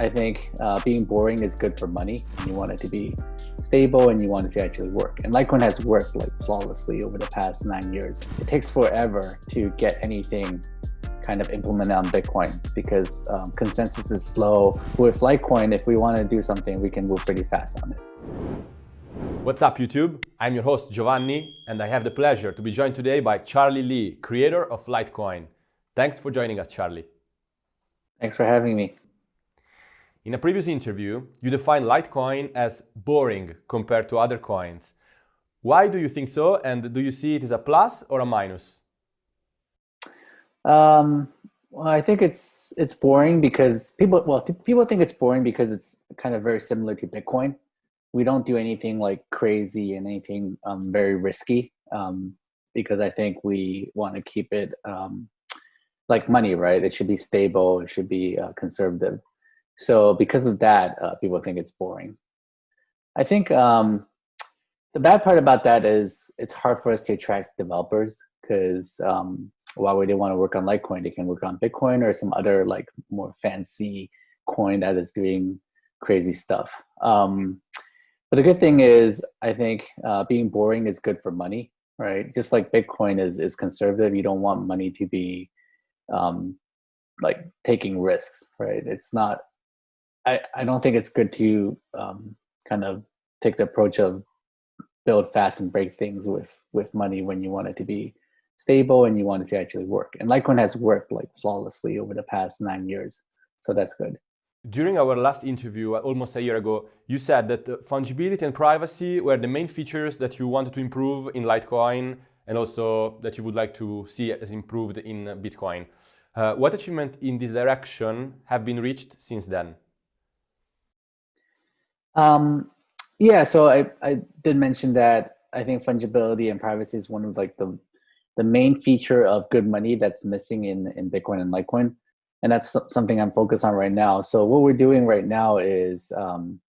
I think uh, being boring is good for money. And You want it to be stable and you want it to actually work. And Litecoin has worked like flawlessly over the past nine years. It takes forever to get anything kind of implemented on Bitcoin because um, consensus is slow. With Litecoin, if we want to do something, we can move pretty fast on it. What's up YouTube? I'm your host Giovanni and I have the pleasure to be joined today by Charlie Lee, creator of Litecoin. Thanks for joining us, Charlie. Thanks for having me. In a previous interview, you defined Litecoin as boring compared to other coins. Why do you think so and do you see it as a plus or a minus? Um, well, I think it's it's boring because people well people think it's boring because it's kind of very similar to Bitcoin. We don't do anything like crazy and anything um, very risky um, because I think we want to keep it um, like money, right? It should be stable. It should be uh, conservative. So because of that, uh, people think it's boring. I think um, the bad part about that is it's hard for us to attract developers because um, while we didn't want to work on Litecoin, they can work on Bitcoin or some other like more fancy coin that is doing crazy stuff. Um, but the good thing is, I think uh, being boring is good for money, right? Just like Bitcoin is is conservative, you don't want money to be um, like taking risks, right? It's not I, I don't think it's good to um, kind of take the approach of build fast and break things with with money when you want it to be stable and you want it to actually work. And Litecoin has worked like flawlessly over the past nine years, so that's good. During our last interview, uh, almost a year ago, you said that fungibility and privacy were the main features that you wanted to improve in Litecoin and also that you would like to see as improved in Bitcoin. Uh, what achievement in this direction have been reached since then? Um, yeah, so I, I did mention that I think fungibility and privacy is one of like the the main feature of good money that's missing in in Bitcoin and Litecoin, and that's something I'm focused on right now. So what we're doing right now is um,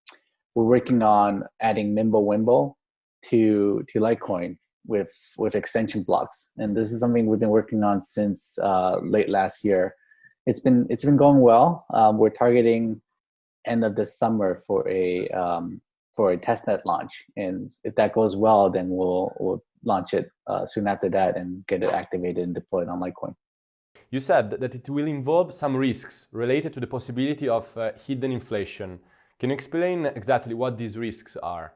we're working on adding Mimblewimble to to Litecoin with with extension blocks, and this is something we've been working on since uh, late last year. It's been it's been going well. Um, we're targeting end of this summer for a um, for a testnet launch. And if that goes well, then we'll we'll launch it uh, soon after that and get it activated and deployed on Litecoin. You said that it will involve some risks related to the possibility of uh, hidden inflation. Can you explain exactly what these risks are?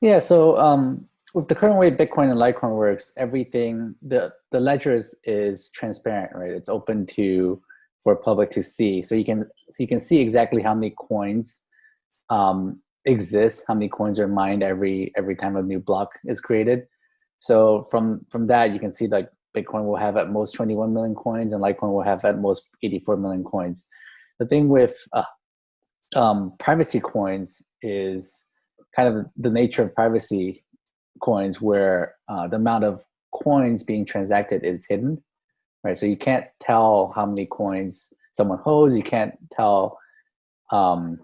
Yeah, so um, with the current way Bitcoin and Litecoin works, everything, the, the ledger is, is transparent, right? It's open to for public to see. So you can so you can see exactly how many coins um, exist, how many coins are mined every every time a new block is created. So from from that you can see like Bitcoin will have at most 21 million coins and Litecoin will have at most 84 million coins. The thing with uh, um, privacy coins is kind of the nature of privacy coins where uh, the amount of coins being transacted is hidden right? So you can't tell how many coins someone holds. You can't tell um,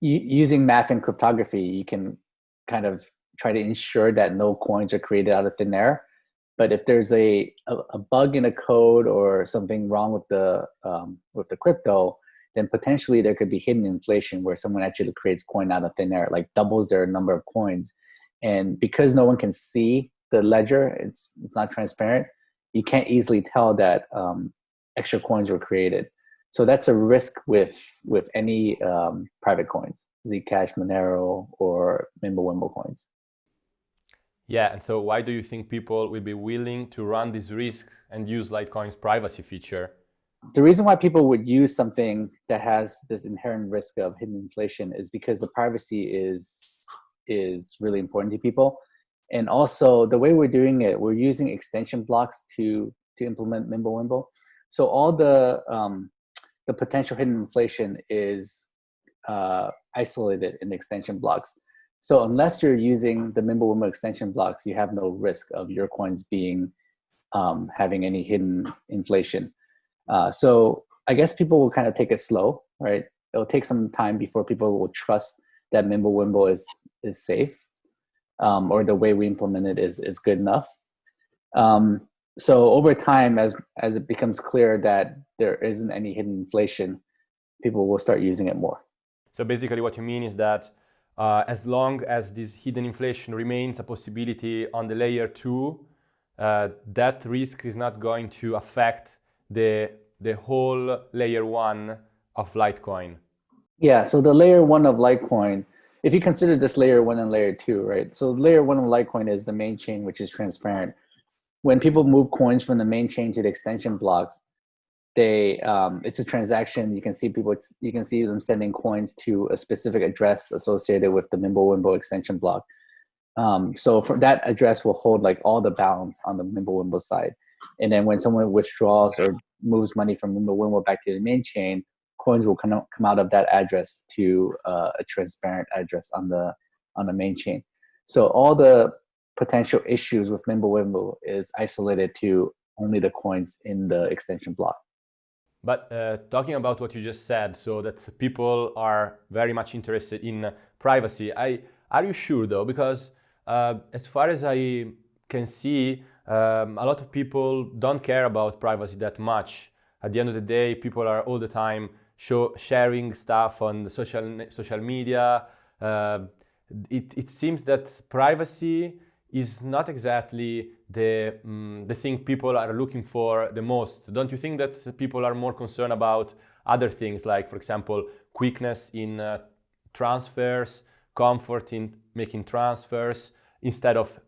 using math and cryptography. You can kind of try to ensure that no coins are created out of thin air. But if there's a, a, a bug in a code or something wrong with the um, with the crypto, then potentially there could be hidden inflation where someone actually creates coin out of thin air, like doubles their number of coins. And because no one can see the ledger, it's it's not transparent you can't easily tell that um, extra coins were created. So that's a risk with with any um, private coins, Zcash, Monero, or Mimblewimble coins. Yeah, and so why do you think people will be willing to run this risk and use Litecoin's privacy feature? The reason why people would use something that has this inherent risk of hidden inflation is because the privacy is is really important to people and also the way we're doing it, we're using extension blocks to to implement Mimblewimble. So all the um, the potential hidden inflation is uh, isolated in the extension blocks. So unless you're using the Mimblewimble extension blocks, you have no risk of your coins being um, having any hidden inflation. Uh, so I guess people will kind of take it slow, right? It'll take some time before people will trust that Mimblewimble is is safe um, or the way we implement it is, is good enough. Um, so over time, as, as it becomes clear that there isn't any hidden inflation, people will start using it more. So basically, what you mean is that uh, as long as this hidden inflation remains a possibility on the layer two, uh, that risk is not going to affect the the whole layer one of Litecoin. Yeah, so the layer one of Litecoin, if you consider this layer one and layer two, right? So layer one of Litecoin is the main chain, which is transparent. When people move coins from the main chain to the extension blocks, they um, it's a transaction. You can see people, you can see them sending coins to a specific address associated with the Mimblewimble extension block. Um, so for that address will hold like all the balance on the Mimblewimble side. And then when someone withdraws or moves money from Mimblewimble back to the main chain, coins will come out, come out of that address to uh, a transparent address on the on the main chain. So all the potential issues with Mimblewimble is isolated to only the coins in the extension block. But uh, talking about what you just said, so that people are very much interested in privacy, I, are you sure though? Because uh, as far as I can see, um, a lot of people don't care about privacy that much. At the end of the day, people are all the time show, sharing stuff on social, social media. Uh, it, it seems that privacy is not exactly the, um, the thing people are looking for the most. Don't you think that people are more concerned about other things like, for example, quickness in uh, transfers, comfort in making transfers, instead of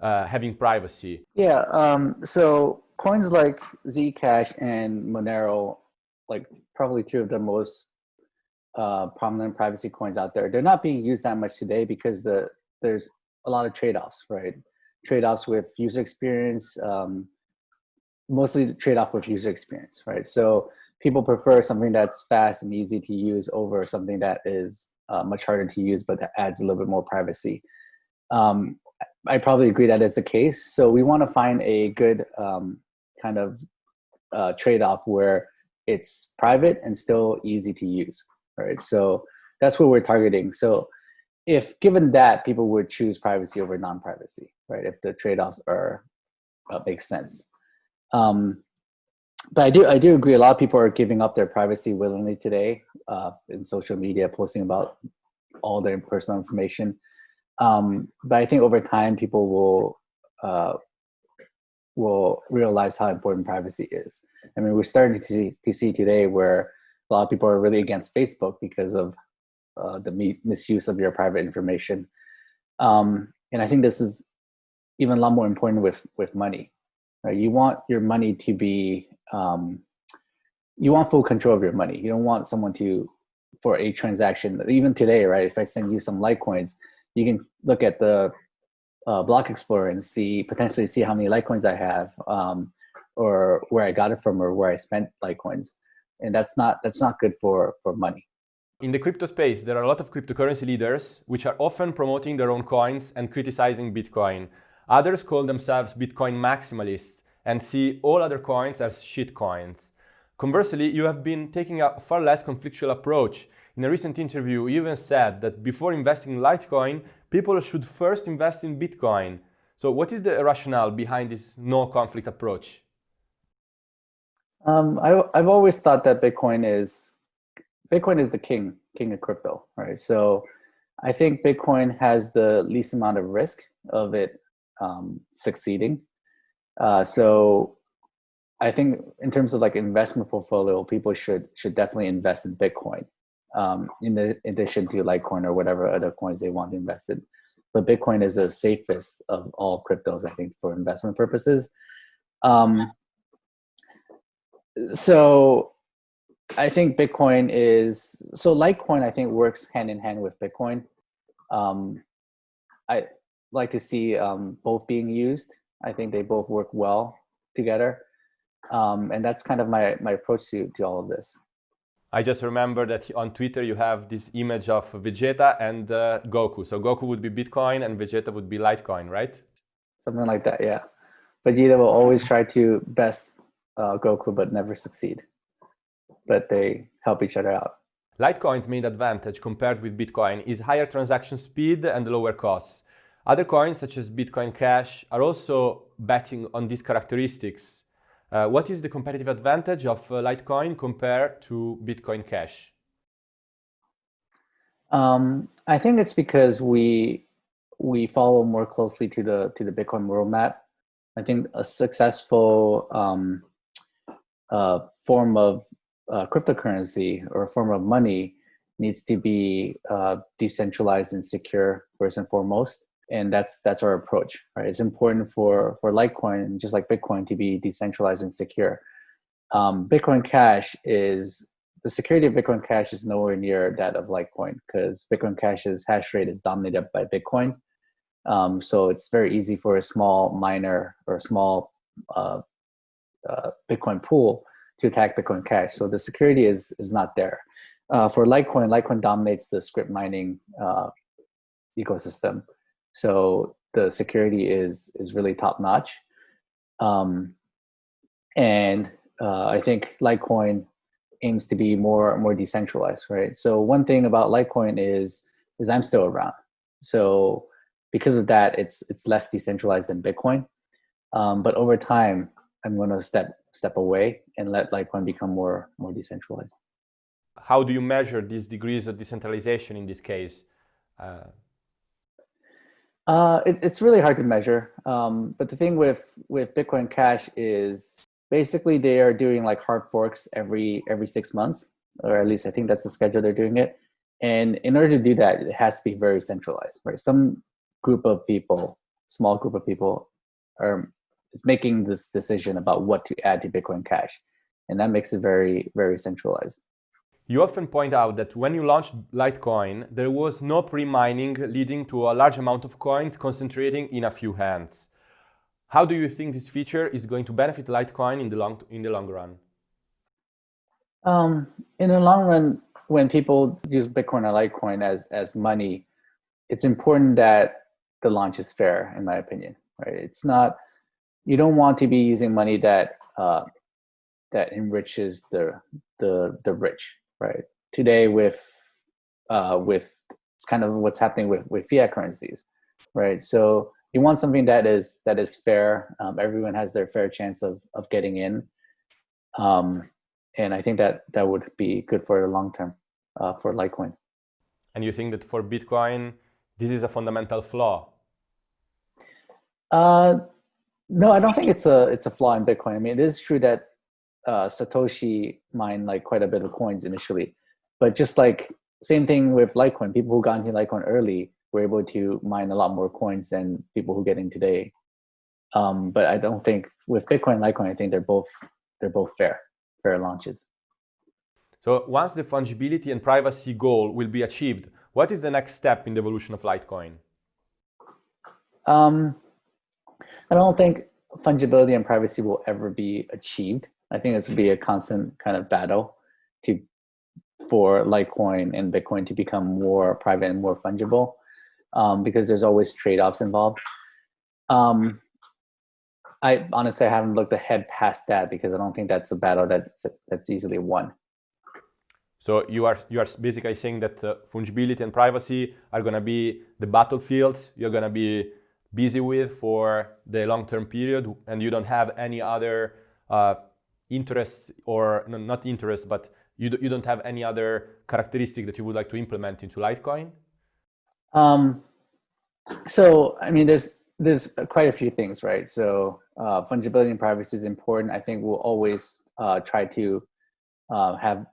uh, having privacy? Yeah, um, so coins like Zcash and Monero, like probably two of the most uh, prominent privacy coins out there, they're not being used that much today because the there's a lot of trade-offs, right? Trade-offs with user experience, um, mostly trade-off with user experience, right? So people prefer something that's fast and easy to use over something that is uh, much harder to use, but that adds a little bit more privacy. Um, I probably agree that is the case. So we want to find a good um, kind of uh, trade-off where it's private and still easy to use, right? So that's what we're targeting. So if given that, people would choose privacy over non-privacy, right? If the trade-offs are uh, make sense. Um, but I do I do agree. A lot of people are giving up their privacy willingly today uh, in social media, posting about all their personal information. Um, but I think over time, people will uh, will realize how important privacy is. I mean, we're starting to see to see today where a lot of people are really against Facebook because of uh, the misuse of your private information. Um, and I think this is even a lot more important with with money. Right? You want your money to be um, you want full control of your money. You don't want someone to for a transaction. Even today, right? If I send you some Litecoins, you can look at the uh, block explorer and see potentially see how many litecoins i have um, or where i got it from or where i spent litecoins. And that's not that's not good for for money. In the crypto space there are a lot of cryptocurrency leaders which are often promoting their own coins and criticizing bitcoin. Others call themselves bitcoin maximalists and see all other coins as shit coins. Conversely you have been taking a far less conflictual approach in a recent interview, even said that before investing in Litecoin, people should first invest in Bitcoin. So what is the rationale behind this no conflict approach? Um, I, I've always thought that Bitcoin is Bitcoin is the king, king of crypto, right? So I think Bitcoin has the least amount of risk of it um, succeeding. Uh, so I think in terms of like investment portfolio, people should should definitely invest in Bitcoin um, in, the, addition to Litecoin or whatever other coins they want to invest in. But Bitcoin is the safest of all cryptos, I think, for investment purposes. Um, so I think Bitcoin is, so Litecoin I think works hand in hand with Bitcoin. Um, I like to see um, both being used. I think they both work well together. Um, and that's kind of my, my approach to, to all of this. I just remember that on Twitter you have this image of Vegeta and uh, Goku. So Goku would be Bitcoin and Vegeta would be Litecoin, right? Something like that, yeah. Vegeta will always try to best uh, Goku but never succeed. But they help each other out. Litecoin's main advantage compared with Bitcoin is higher transaction speed and lower costs. Other coins such as Bitcoin Cash are also betting on these characteristics. Uh, what is the competitive advantage of uh, Litecoin compared to Bitcoin Cash? Um, I think it's because we we follow more closely to the to the Bitcoin roadmap. I think a successful um, uh, form of uh, cryptocurrency or a form of money needs to be uh, decentralized and secure first and foremost and that's that's our approach right? It's important for for litecoin just like bitcoin to be decentralized and secure. Um, bitcoin cash is the security of bitcoin cash is nowhere near that of litecoin because bitcoin cash's hash rate is dominated by bitcoin. Um, so it's very easy for a small miner or a small uh, uh, bitcoin pool to attack bitcoin cash. So the security is is not there. Uh, for litecoin litecoin dominates the Scrypt mining uh, ecosystem so the security is is really top notch. Um, and uh, I think Litecoin aims to be more more decentralized, right? So one thing about Litecoin is is I'm still around. So because of that, it's it's less decentralized than Bitcoin. Um, but over time, I'm going to step step away and let Litecoin become more more decentralized. How do you measure these degrees of decentralization in this case? Uh, uh, it, it's really hard to measure. Um, but the thing with with Bitcoin Cash is basically they are doing like hard forks every every six months, or at least I think that's the schedule they're doing it. And in order to do that, it has to be very centralized, right? Some group of people, small group of people, are is making this decision about what to add to Bitcoin Cash, and that makes it very very centralized. You often point out that when you launched Litecoin, there was no pre-mining leading to a large amount of coins concentrating in a few hands. How do you think this feature is going to benefit Litecoin in the long, in the long run? Um, in the long run, when people use Bitcoin or Litecoin as, as money, it's important that the launch is fair, in my opinion. Right? It's not, you don't want to be using money that uh, that enriches the the the rich right? Today with uh, with it's kind of what's happening with, with fiat currencies, right? So you want something that is that is fair. Um, everyone has their fair chance of of getting in, um, and I think that that would be good for the long term uh, for Litecoin. And you think that for Bitcoin, this is a fundamental flaw? Uh, no, I don't think it's a it's a flaw in Bitcoin. I mean, it is true that uh, Satoshi mined like quite a bit of coins initially, but just like same thing with Litecoin, people who got into Litecoin early were able to mine a lot more coins than people who get in today. Um, but I don't think with Bitcoin and Litecoin, I think they're both they're both fair, fair launches. So once the fungibility and privacy goal will be achieved, what is the next step in the evolution of Litecoin? Um, I don't think fungibility and privacy will ever be achieved. I think it's be a constant kind of battle to for Litecoin and Bitcoin to become more private and more fungible um, because there's always trade-offs involved. Um, I honestly I haven't looked ahead past that because I don't think that's a battle that's that's easily won. So you are you are basically saying that uh, fungibility and privacy are going to be the battlefields you're going to be busy with for the long-term period, and you don't have any other uh, interests or no, not interests, but you, do, you don't have any other characteristic that you would like to implement into Litecoin? Um, so, I mean, there's there's quite a few things, right? So, uh, fungibility and privacy is important. I think we'll always uh, try to uh, have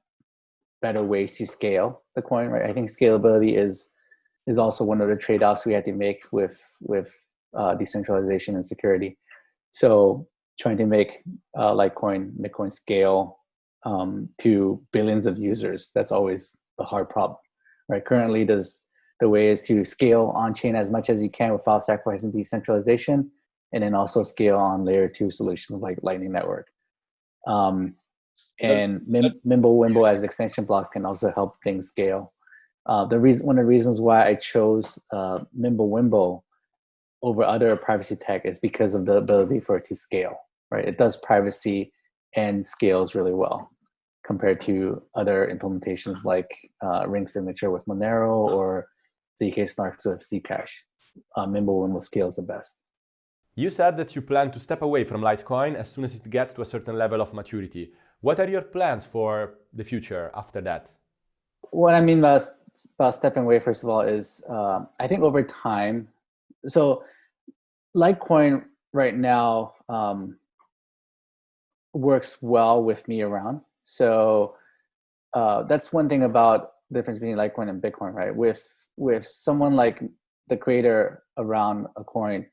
better ways to scale the coin, right? I think scalability is is also one of the trade-offs we have to make with with uh, decentralization and security. So trying to make uh, Litecoin, Bitcoin scale um, to billions of users. That's always the hard problem, right? Currently, does the way is to scale on chain as much as you can without sacrificing decentralization, and then also scale on layer two solutions like Lightning Network. Um, and Mim Mimblewimble as extension blocks can also help things scale. Uh, the reason, one of the reasons why I chose uh, Mimblewimble over other privacy tech is because of the ability for it to scale right? It does privacy and scales really well compared to other implementations like uh, Ring Signature with Monero or ZK Snarks with Zcash. Uh, Mimblewimble scales the best. You said that you plan to step away from Litecoin as soon as it gets to a certain level of maturity. What are your plans for the future after that? What I mean by, by stepping away, first of all, is uh, I think over time, so Litecoin right now um, works well with me around. So uh, that's one thing about the difference between Litecoin and Bitcoin, right? With with someone like the creator around a coin,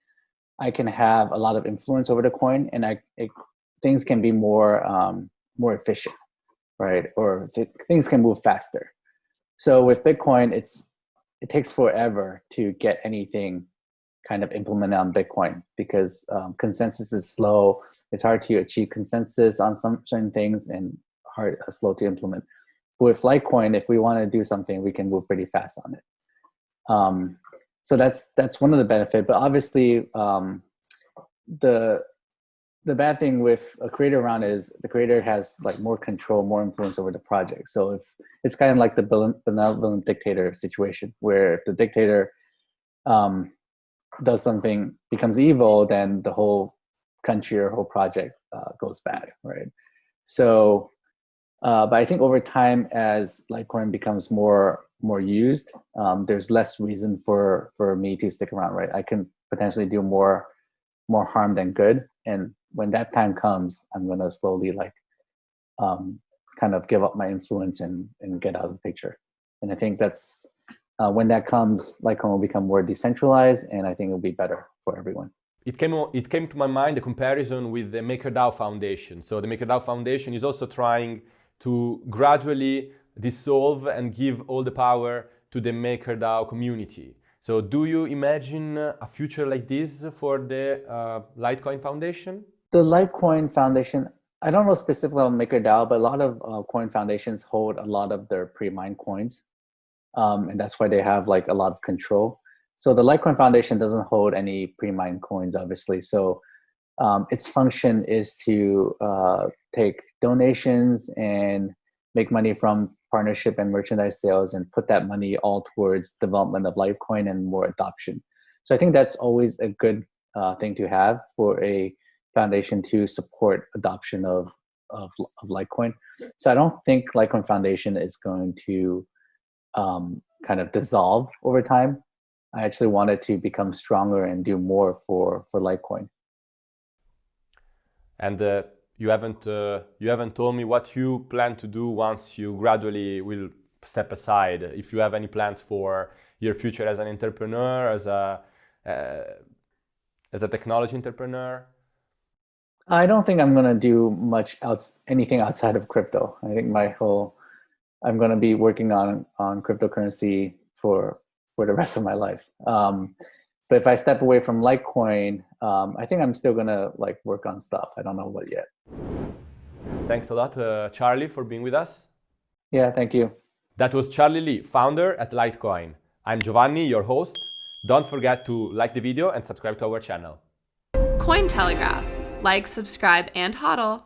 I can have a lot of influence over the coin, and I it, things can be more um, more efficient, right? Or th things can move faster. So with Bitcoin, it's it takes forever to get anything kind of implemented on Bitcoin because um, consensus is slow. It's hard to achieve consensus on some certain things and hard uh, slow to implement. With Litecoin, if we want to do something, we can move pretty fast on it. Um, so that's that's one of the benefit. But obviously, um, the the bad thing with a creator around is the creator has like more control, more influence over the project. So if it's kind of like the benevolent dictator situation, where if the dictator um, does something, becomes evil, then the whole country or whole project uh, goes bad, right? So, uh, but I think over time, as Litecoin becomes more more used, um, there's less reason for for me to stick around, right? I can potentially do more more harm than good, and when that time comes, I'm gonna slowly like um, kind of give up my influence and and get out of the picture. And I think that's uh, when that comes, Litecoin will become more decentralized, and I think it'll be better for everyone. It came, it came to my mind the comparison with the MakerDAO Foundation. So the MakerDAO Foundation is also trying to gradually dissolve and give all the power to the MakerDAO community. So do you imagine a future like this for the uh, Litecoin Foundation? The Litecoin Foundation, I don't know specifically on MakerDAO, but a lot of uh, coin foundations hold a lot of their pre-mined coins. Um, and that's why they have like a lot of control. So the Litecoin Foundation doesn't hold any pre-mined coins, obviously. So um, its function is to uh, take donations and make money from partnership and merchandise sales and put that money all towards development of Litecoin and more adoption. So I think that's always a good uh, thing to have for a foundation to support adoption of, of, of Litecoin. So I don't think Litecoin Foundation is going to um, kind of dissolve over time. I actually wanted to become stronger and do more for, for Litecoin. And uh, you haven't uh, you haven't told me what you plan to do once you gradually will step aside. If you have any plans for your future as an entrepreneur, as a uh, as a technology entrepreneur. I don't think I'm gonna do much else, anything outside of crypto. I think my whole I'm gonna be working on on cryptocurrency for for the rest of my life. Um, but if I step away from Litecoin, um, I think I'm still gonna like work on stuff. I don't know what yet. Thanks a lot, uh, Charlie, for being with us. Yeah, thank you. That was Charlie Lee, founder at Litecoin. I'm Giovanni, your host. Don't forget to like the video and subscribe to our channel. Cointelegraph. Like, subscribe, and hodl.